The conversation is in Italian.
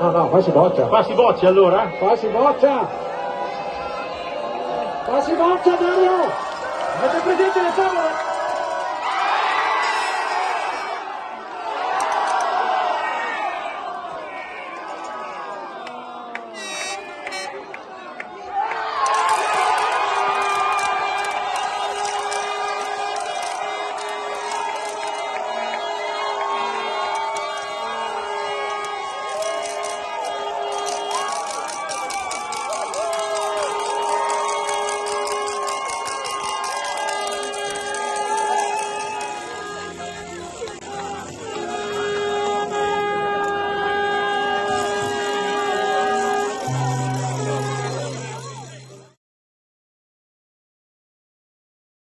No, no, qua si boccia. Qua si boccia allora? Qua si boccia. Qua si boccia, Dario.